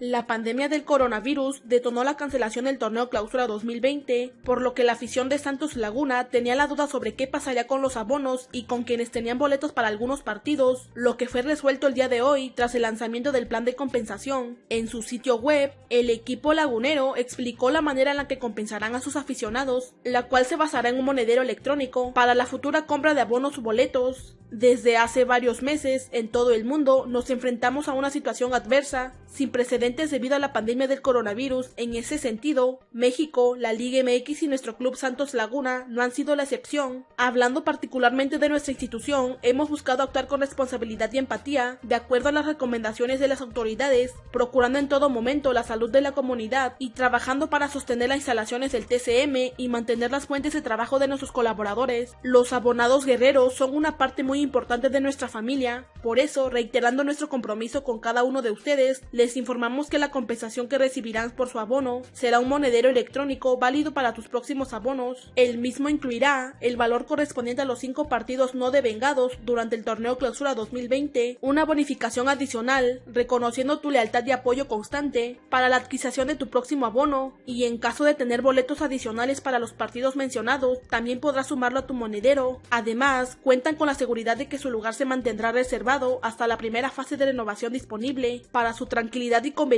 La pandemia del coronavirus detonó la cancelación del torneo Clausura 2020, por lo que la afición de Santos Laguna tenía la duda sobre qué pasaría con los abonos y con quienes tenían boletos para algunos partidos, lo que fue resuelto el día de hoy tras el lanzamiento del plan de compensación. En su sitio web, el equipo lagunero explicó la manera en la que compensarán a sus aficionados, la cual se basará en un monedero electrónico para la futura compra de abonos o boletos. Desde hace varios meses, en todo el mundo, nos enfrentamos a una situación adversa, sin precedentes debido a la pandemia del coronavirus. En ese sentido, México, la Liga MX y nuestro club Santos Laguna no han sido la excepción. Hablando particularmente de nuestra institución, hemos buscado actuar con responsabilidad y empatía, de acuerdo a las recomendaciones de las autoridades, procurando en todo momento la salud de la comunidad y trabajando para sostener las instalaciones del TCM y mantener las fuentes de trabajo de nuestros colaboradores. Los abonados guerreros son una parte muy importante de nuestra familia, por eso, reiterando nuestro compromiso con cada uno de ustedes, les informamos que la compensación que recibirán por su abono será un monedero electrónico válido para tus próximos abonos. El mismo incluirá el valor correspondiente a los cinco partidos no devengados durante el torneo Clausura 2020, una bonificación adicional, reconociendo tu lealtad y apoyo constante para la adquisición de tu próximo abono, y en caso de tener boletos adicionales para los partidos mencionados, también podrás sumarlo a tu monedero. Además, cuentan con la seguridad de que su lugar se mantendrá reservado hasta la primera fase de renovación disponible. Para su tranquilidad y conveniencia,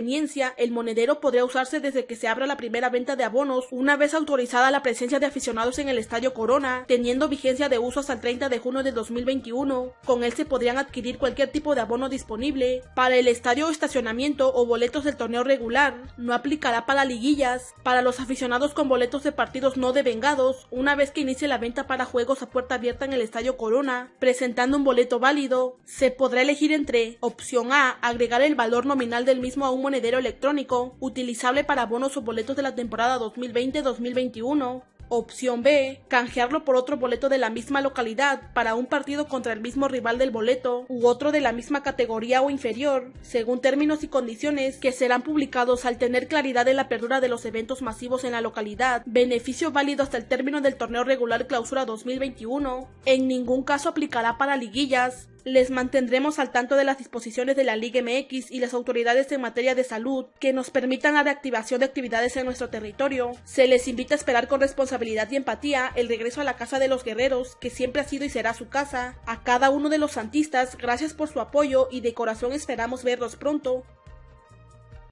el monedero podrá usarse desde que se abra la primera venta de abonos, una vez autorizada la presencia de aficionados en el Estadio Corona, teniendo vigencia de uso hasta el 30 de junio de 2021. Con él se podrían adquirir cualquier tipo de abono disponible. Para el estadio estacionamiento o boletos del torneo regular, no aplicará para liguillas. Para los aficionados con boletos de partidos no devengados, una vez que inicie la venta para juegos a puerta abierta en el Estadio Corona, presentando un boleto válido, se podrá elegir entre opción A, agregar el valor nominal del mismo a un monedero electrónico, utilizable para bonos o boletos de la temporada 2020-2021, Opción B, canjearlo por otro boleto de la misma localidad para un partido contra el mismo rival del boleto u otro de la misma categoría o inferior, según términos y condiciones que serán publicados al tener claridad en la apertura de los eventos masivos en la localidad. Beneficio válido hasta el término del torneo regular clausura 2021. En ningún caso aplicará para liguillas, les mantendremos al tanto de las disposiciones de la Liga MX y las autoridades en materia de salud que nos permitan la reactivación de actividades en nuestro territorio. Se les invita a esperar con responsabilidad y empatía el regreso a la casa de los guerreros, que siempre ha sido y será su casa. A cada uno de los santistas, gracias por su apoyo y de corazón esperamos verlos pronto.